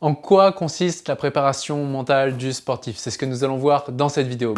En quoi consiste la préparation mentale du sportif? C'est ce que nous allons voir dans cette vidéo.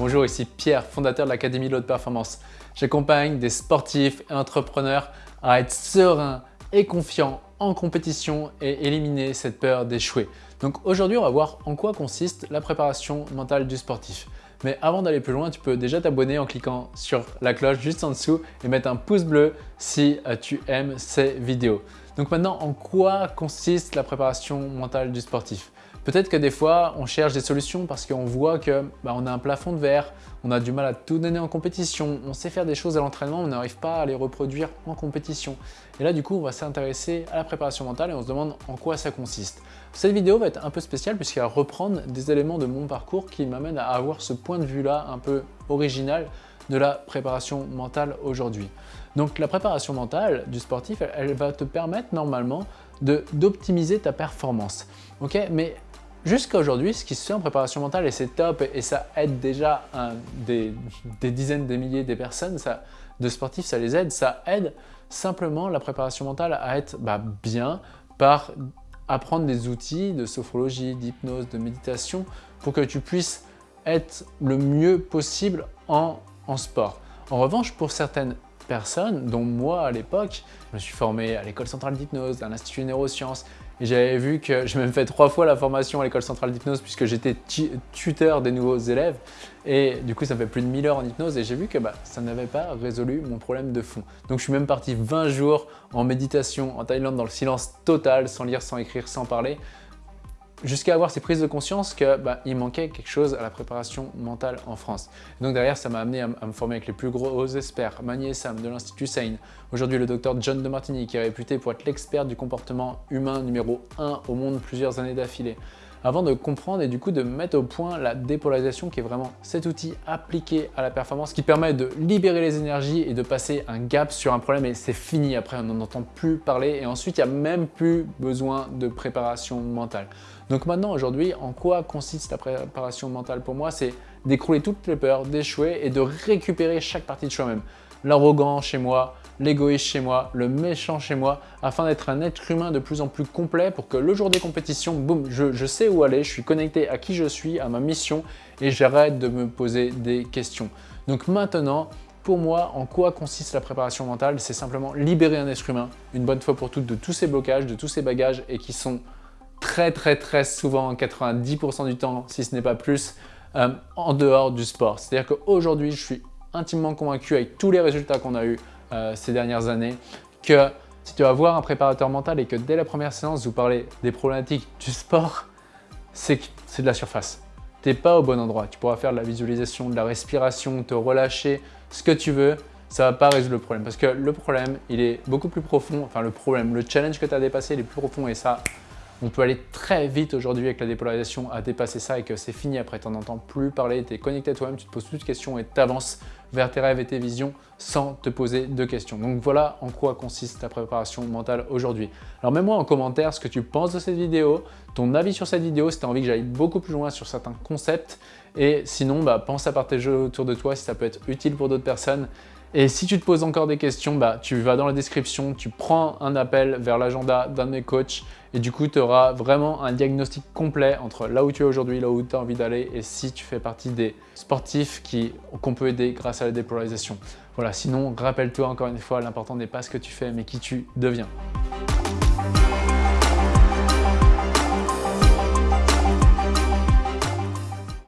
Bonjour, ici Pierre, fondateur de l'Académie de l'Haute Performance. J'accompagne des sportifs et entrepreneurs à être sereins et confiants en compétition et éliminer cette peur d'échouer. Donc aujourd'hui, on va voir en quoi consiste la préparation mentale du sportif. Mais avant d'aller plus loin, tu peux déjà t'abonner en cliquant sur la cloche juste en dessous et mettre un pouce bleu si euh, tu aimes ces vidéos. Donc maintenant, en quoi consiste la préparation mentale du sportif? Peut-être que des fois, on cherche des solutions parce qu'on voit que bah, on a un plafond de verre, on a du mal à tout donner en compétition, on sait faire des choses à l'entraînement, on n'arrive pas à les reproduire en compétition. Et là, du coup, on va s'intéresser à la préparation mentale et on se demande en quoi ça consiste. Cette vidéo va être un peu spéciale puisqu'elle va reprendre des éléments de mon parcours qui m'amènent à avoir ce point de vue-là un peu original de la préparation mentale aujourd'hui. Donc la préparation mentale du sportif, elle, va te permettre normalement d'optimiser ta performance. Ok, Mais Jusqu'à aujourd'hui, ce qui se fait en préparation mentale, et c'est top, et ça aide déjà des, dizaines de milliers de personnes, de sportifs, ça les aide, ça aide simplement la préparation mentale à être bah, bien par apprendre des outils de sophrologie, d'hypnose, de méditation pour que tu puisses être le mieux possible en, en sport. En revanche, pour certaines personnes, dont moi à l'époque, je me suis formé à l'école centrale d'hypnose, à l'Institut neurosciences, et j'avais vu que j'ai même fait trois fois la formation à l'école centrale d'hypnose puisque j'étais tuteur des nouveaux élèves. Et du coup, ça fait plus de 1000 heures en hypnose et j'ai vu que bah, ça n'avait pas résolu mon problème de fond. Donc je suis même parti 20 jours en méditation en Thaïlande dans le silence total, sans lire, sans écrire, sans parler jusqu'à avoir ces prises de conscience qu'il bah, manquait quelque chose à la préparation mentale en France. donc derrière, ça m'a amené à, me former avec les plus gros experts, Magnier Sam de l'Institut Sain, aujourd'hui le docteur John de Martini qui est réputé pour être l'expert du comportement humain numéro 1 au monde plusieurs années d'affilée avant de comprendre et du coup de mettre au point la dépolarisation qui est vraiment cet outil appliqué à la performance qui permet de libérer les énergies et de passer un gap sur un problème et c'est fini après, on n'en entend plus parler et ensuite il n'y a même plus besoin de préparation mentale. Donc maintenant aujourd'hui, en quoi consiste la préparation mentale pour moi? C'est d'écrouler toutes les peurs, d'échouer et de récupérer chaque partie de soi-même. L'arrogant chez moi, l'égoïste chez moi, le méchant chez moi, afin d'être un être humain de plus en plus complet pour que le jour des compétitions, boum, je, sais où aller, je suis connecté à qui je suis, à ma mission et j'arrête de me poser des questions. Donc maintenant, pour moi, en quoi consiste la préparation mentale? C'est simplement libérer un être humain, une bonne fois pour toutes, de tous ces blocages, de tous ces bagages et qui sont très très très souvent, 90% du temps, si ce n'est pas plus, euh, en dehors du sport. C'est-à-dire qu'aujourd'hui, je suis intimement convaincu avec tous les résultats qu'on a eu euh, ces dernières années que si tu vas voir un préparateur mental et que dès la première séance, vous parlez des problématiques du sport, c'est de la surface. Tu n'es pas au bon endroit. Tu pourras faire de la visualisation, de la respiration, te relâcher, ce que tu veux, ça ne va pas résoudre le problème. Parce que le problème, il est beaucoup plus profond. Enfin, le problème, le challenge que tu as dépassé, il est plus profond et ça, on peut aller très vite aujourd'hui avec la dépolarisation à dépasser ça et que c'est fini après, tu n'en entends plus parler, tu es connecté à toi-même, tu te poses plus de questions et tu avances vers tes rêves et tes visions sans te poser de questions. Donc voilà en quoi consiste ta préparation mentale aujourd'hui. Alors mets-moi en commentaire ce que tu penses de cette vidéo, ton avis sur cette vidéo, si tu as envie que j'aille beaucoup plus loin sur certains concepts. Et sinon, bah, pense à partager autour de toi si ça peut être utile pour d'autres personnes. Et si tu te poses encore des questions, bah, tu vas dans la description, tu prends un appel vers l'agenda d'un de mes coachs et du coup, tu auras vraiment un diagnostic complet entre là où tu es aujourd'hui, là où tu as envie d'aller et si tu fais partie des sportifs qu'on peut aider grâce à la dépolarisation. Voilà, sinon, rappelle-toi encore une fois, l'important n'est pas ce que tu fais, mais qui tu deviens.